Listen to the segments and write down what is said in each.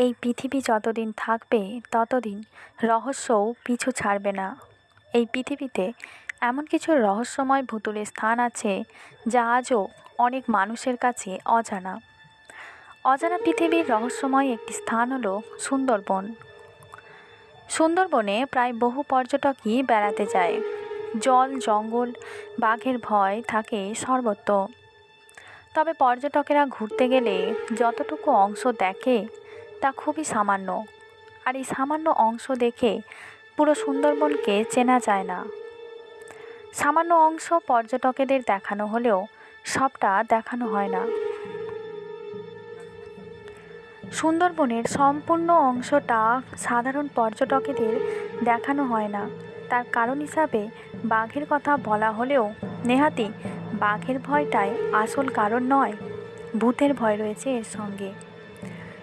এই পৃথিবী যতদিন থাকবে, ততদিন রহস্যও পিছু ছাড়বে না। এই পৃথিবীতে এমন কিছু রহস্যময় ভুতুড়ে স্থান আছে, যা আজও অনেক মানুষের কাছে অজানা। অজানা পৃথিবীর রহস্যময় একটি স্থান হলো সুন্দরবন। সুন্দরবনে প্রায় বহু পর্যটকই বেড়াতে যায়। জল, জঙ্গল, বাঘের ভয় থাকে সর্বত্র। তবে পর্যটকেরা ঘুরতে গেলে যতটুকু অংশ দেখে তা খুবই সামান্য। আর এই সামান্য অংশ দেখে পুরো সুন্দরবনকে চেনা যায় না। সামান্য অংশ পর্যটকেদের দেখানো হলেও সবটা দেখানো হয় না। সুন্দরবনের সম্পূর্ণ অংশটা সাধারণ পর্যটকেদের দেখানো হয় না। তার কারণ হিসাবে বাঘের কথা বলা হলেও নেহাতি বাঘের ভয়টাই আসল কারণ নয়, ভূতের ভয় রয়েছে এর সঙ্গে।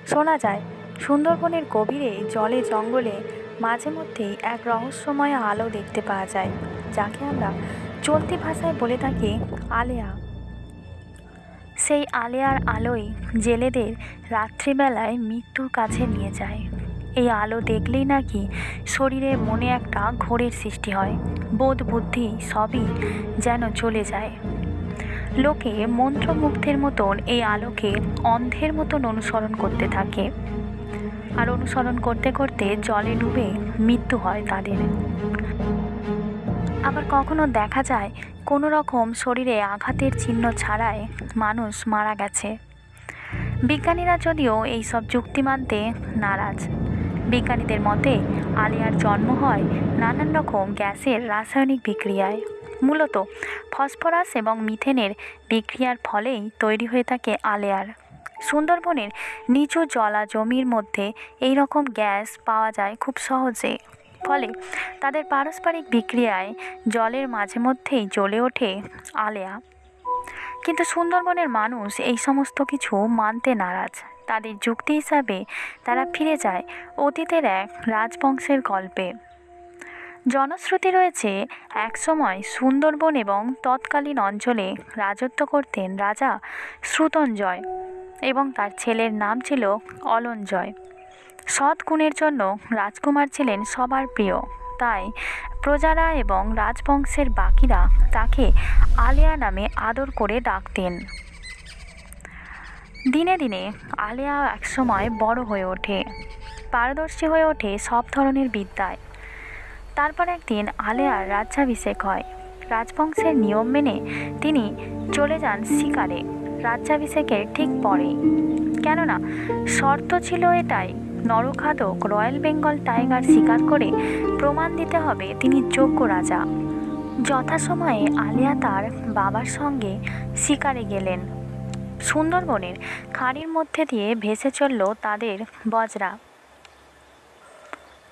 শোনা যায় সুন্দরবনের গভীরে, জলে, জঙ্গলে মাঝে মধ্যেই এক রহস্যময় আলো দেখতে পাওয়া যায়, যাকে আমরা চলতি ভাষায় বলে থাকি আলেয়া। সেই আলেয়ার আলোই জেলেদের রাত্রিবেলায় মৃত্যুর কাছে নিয়ে যায়। এই আলো দেখলেই নাকি শরীরে মনে একটা ঘোরের সৃষ্টি হয়, বোধ বুদ্ধি সবই যেন চলে যায়। লোকে মন্ত্রমুগ্ধের মতন এই আলোকে অন্ধের মতন অনুসরণ করতে থাকে। আর অনুসরণ করতে করতে জলে ডুবে মৃত্যু হয় তাদের। আবার কখনো দেখা যায় কোনো রকম শরীরে আঘাতের চিহ্ন ছাড়াই মানুষ মারা গেছে। বিজ্ঞানীরা যদিও এই সব যুক্তি মানতে নারাজ। বিজ্ঞানীদের মতে আলিয়ার জন্ম হয় নানান রকম গ্যাসের রাসায়নিক বিক্রিয়ায়। মূলত ফসফরাস এবং মিথেনের বিক্রিয়ার ফলেই তৈরি হয়ে থাকে আলেয়ার। সুন্দরবনের নিচু জলা জমির মধ্যে এই রকম গ্যাস পাওয়া যায় খুব সহজে। ফলে তাদের পারস্পরিক বিক্রিয়ায় জলের মাঝে মধ্যেই জ্বলে ওঠে আলেয়া। কিন্তু সুন্দরবনের মানুষ এই সমস্ত কিছু মানতে নারাজ। তাদের যুক্তি হিসাবে তারা ফিরে যায় অতীতের এক রাজবংশের গল্পে। জনশ্রুতি রয়েছে, একসময় সুন্দরবন এবং তৎকালীন অঞ্চলে রাজত্ব করতেন রাজা শ্রুতঞ্জয়। এবং তার ছেলের নাম ছিল অলঞ্জয় সৎ গুণের জন্য রাজকুমার ছিলেন সবার প্রিয়। তাই প্রজারা এবং রাজবংশের বাকিরা তাকে আলিয়া নামে আদর করে ডাকতেন। দিনে দিনে আলিয়া একসময় বড় হয়ে ওঠে, পারদর্শী হয়ে ওঠে সব ধরনের বিদ্যায়। তারপর একদিন আলেয়ার রাজ্যাভিষেক হয়। রাজবংশের নিয়ম মেনে তিনি চলে যান শিকারে। রাজ্যাভিষেকের ঠিক পরেই। কেননা, শর্ত ছিল এটাই নরখাদক রয়্যাল বেঙ্গল টাইগার শিকার করে প্রমাণ দিতে হবে তিনি যোগ্য রাজা। যথাসময়ে আলিয়া তার বাবার সঙ্গে শিকারে গেলেন। সুন্দরবনের খাঁড়ির মধ্যে দিয়ে ভেসে চলল তাদের বজরা।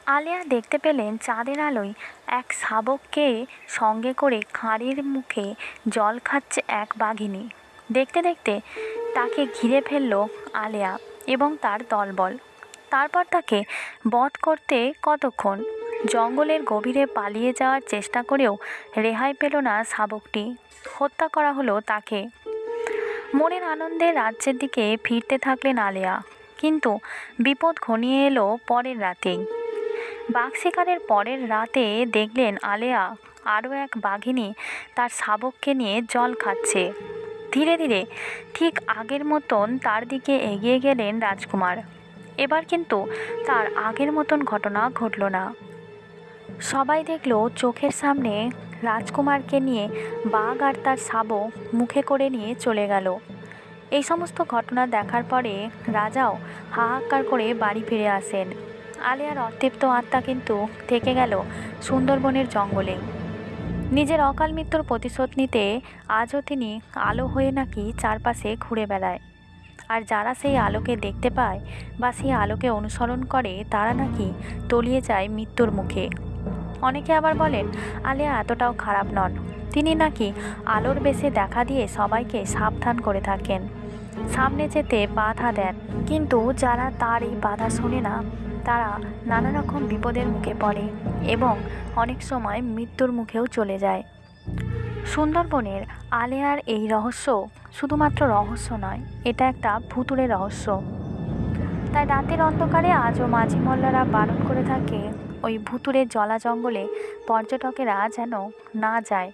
আলিয়া দেখতে পেলেন চাঁদের আলোয় এক শাবককে সঙ্গে করে খাঁড়ির মুখে জল খাচ্ছে এক বাঘিনী। দেখতে দেখতে তাকে ঘিরে ফেলল আলিয়া এবং তার দলবল। তারপর তাকে বধ করতে কতক্ষণ? জঙ্গলের গভীরে পালিয়ে যাওয়ার চেষ্টা করেও রেহাই পেল না শাবকটি। হত্যা করা হলো তাকে। মনের আনন্দে রাজ্যের দিকে ফিরতে থাকলেন আলেয়া। কিন্তু বিপদ ঘনিয়ে এলো পরের রাতেই। বাঘ শিকারের পরের রাতে দেখলেন আলেয়া আরও এক বাঘিনী তার শাবককে নিয়ে জল খাচ্ছে। ধীরে ধীরে ঠিক আগের মতন তার দিকে এগিয়ে গেলেন রাজকুমার। এবার কিন্তু তার আগের মতন ঘটনা ঘটল না। সবাই দেখল চোখের সামনে রাজকুমারকে নিয়ে বাঘ আর তার শাবক মুখে করে নিয়ে চলে গেল। এই সমস্ত ঘটনা দেখার পরে রাজাও হাহাকার করে বাড়ি ফিরে আসেন। আলিয়ার অতৃপ্ত আত্মা কিন্তু থেকে গেল সুন্দরবনের জঙ্গলে। নিজের অকাল মৃত্যুর প্রতিশোধ নিতে আজও তিনি আলো হয়ে নাকি চারপাশে ঘুরে বেড়ায়। আর যারা সেই আলোকে দেখতে পায় বা সেই আলোকে অনুসরণ করে, তারা নাকি তলিয়ে যায় মৃত্যুর মুখে। অনেকে আবার বলেন, আলিয়া, এতটাও খারাপ নন। তিনি নাকি আলোর বেশে দেখা দিয়ে সবাইকে সাবধান করে থাকেন। সামনে যেতে বাধা দেন। কিন্তু যারা তার এই বাধা শোনে না, তারা নানা রকম বিপদের মুখে পড়ে এবং অনেক সময় মৃত্যুর মুখেও চলে যায়। সুন্দরবনের আলেয়ার এই রহস্য শুধুমাত্র রহস্য নয়, এটা একটা ভুতুরে রহস্য। তাই রাতের অন্ধকারে আজও মাঝি মোল্লারা বারণ করে থাকে, ওই ভুতুরের জলা জঙ্গলে পর্যটকেরা যেন না যায়।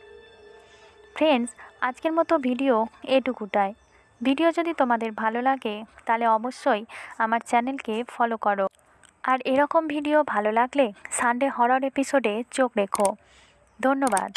ফ্রেন্ডস আজকের মতো ভিডিও এটুকুটাই। ভিডিও যদি তোমাদের ভালো লাগে, তাহলে অবশ্যই আমার চ্যানেলকে ফলো করো। আর এরকম ভিডিও ভালো লাগলে সানডে হরর এপিসোডে চোখ রেখো। ধন্যবাদ।